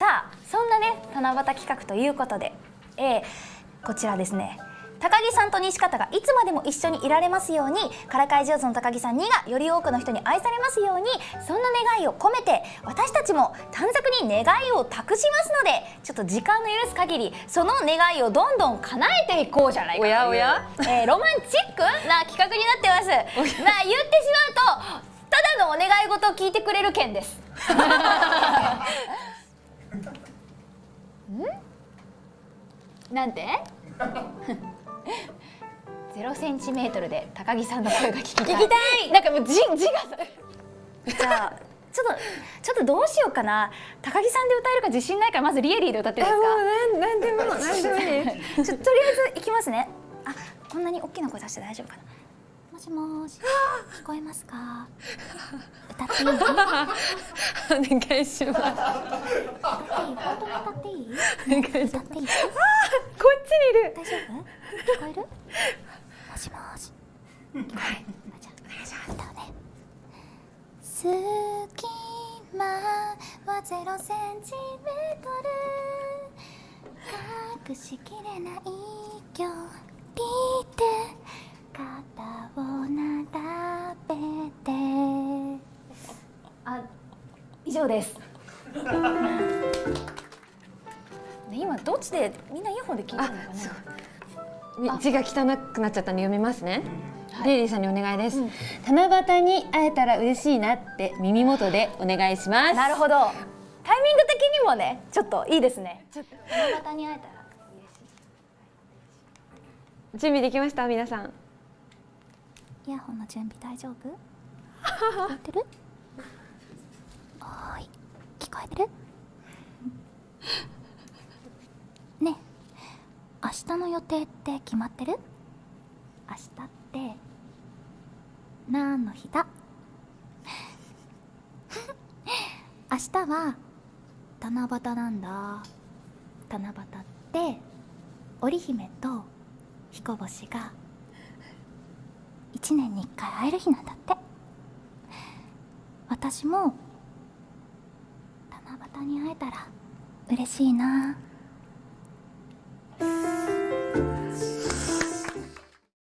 さあそんなね七夕企画ということで、えー、こちらですね。高木さんと西方がいつまでも一緒にいられますようにからかい上手の高木さんにがより多くの人に愛されますようにそんな願いを込めて私たちも短冊に願いを託しますのでちょっと時間の許す限りその願いをどんどん叶えていこうじゃないかというおやおや？えーロマンチックな企画になってます。まあ言ってしまうとただのお願い事を聞いてくれる件です んなんて？ゼロセンチメートルで高木さんの声が聞きたい。聞きたい。なんかもう字字がさ。じゃあちょっとちょっとどうしようかな。高木さんで歌えるか自信ないからまずリエリーで歌っていいですか？なんなんでもなんでもいい。ちょとりあえずいきますね。あこんなに大きな声出して大丈夫かな。もしもーし。聞こえますか？お願いします本当に歌っていい。お願い。します歌ってい。い。こっちにい。る大丈夫聞こえるもしもし聞こえるあじゃあお願い。します歌うね隙間はゼロセンチメートル隠しきれない。距離で以上です。ね今どっちでみんなイヤホンで聞いてるのかな？字が汚くなっちゃったんで読みますね、リリーさんにお願いです、七夕に会えたら嬉しいなって耳元でお願いします。なるほど。タイミング的にもねちょっといいですね。七夕に会えたら嬉し準備できました？皆さん。いイヤホンの準備大丈夫？聞こえてる？えてる？ねえ明日の予定って決まってる？明日って何の日だ？明日は七夕なんだ。七夕って織姫と彦星が一年に一回会える日なんだって。私も七夕に会えたら嬉しいな。